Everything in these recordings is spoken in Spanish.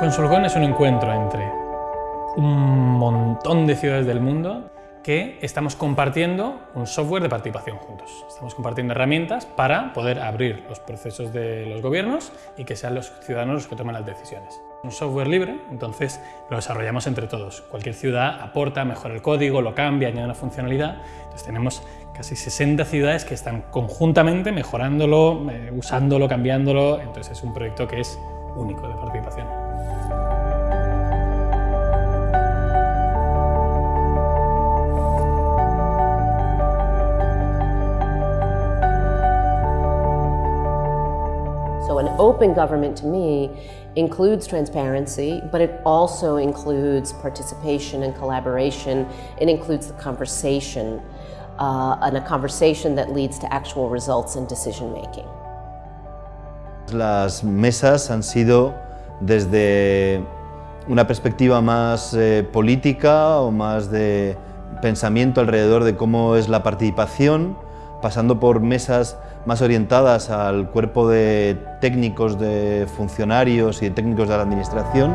Consulcon es un encuentro entre un montón de ciudades del mundo que estamos compartiendo un software de participación juntos. Estamos compartiendo herramientas para poder abrir los procesos de los gobiernos y que sean los ciudadanos los que tomen las decisiones. Un software libre, entonces lo desarrollamos entre todos. Cualquier ciudad aporta, mejora el código, lo cambia, añade una funcionalidad. Entonces tenemos casi 60 ciudades que están conjuntamente mejorándolo, eh, usándolo, cambiándolo. Entonces es un proyecto que es único de participación. So an open government to me includes transparency, but it also includes participation and collaboration. It includes the conversation, uh, and a conversation that leads to actual results and decision making. Las mesas han sido desde una perspectiva más eh, política o más de pensamiento alrededor de cómo es la participación, pasando por mesas más orientadas al cuerpo de técnicos, de funcionarios y de técnicos de la administración.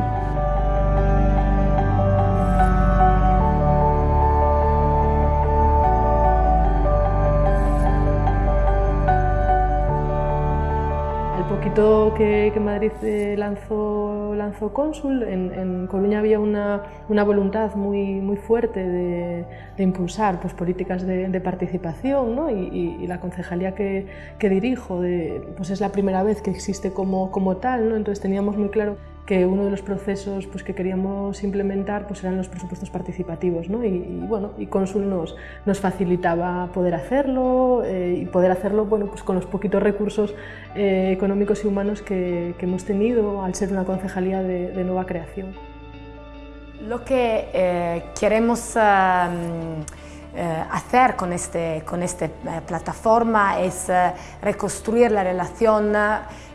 Que, Madrid eh, lanzó, lanzó Cónsul, en, en Coruña había una, una, voluntad muy, muy fuerte de, impulsar pues, políticas de, participación ¿no? y, la concejalía que, que dirijo de, pues es la primera vez que existe como, como tal, ¿no? entonces teníamos muy claro que uno de los procesos pues, que queríamos implementar pues, eran los presupuestos participativos ¿no? y, y, bueno, y Consul nos, nos facilitaba poder hacerlo eh, y poder hacerlo bueno, pues, con los poquitos recursos eh, económicos y humanos que, hemos tenido al ser una concejalía de, nueva creación. Lo que eh, queremos hacer con esta con este plataforma es reconstruir la relación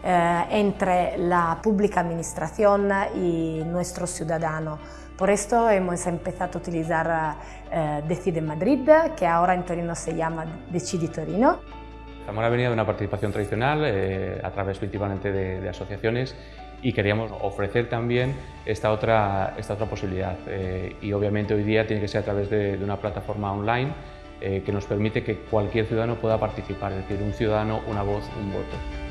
eh, entre la pública administración y nuestro ciudadano. Por esto hemos empezado a utilizar eh, Decide Madrid, que ahora en Torino se llama Decidi Torino. Zamora venía de una participación tradicional eh, a través principalmente de, de, asociaciones y queríamos ofrecer también esta otra, esta otra posibilidad. Eh, y obviamente hoy día tiene que ser a través de, una plataforma online eh, que nos permite que cualquier ciudadano pueda participar, es decir, un ciudadano, una voz, un voto.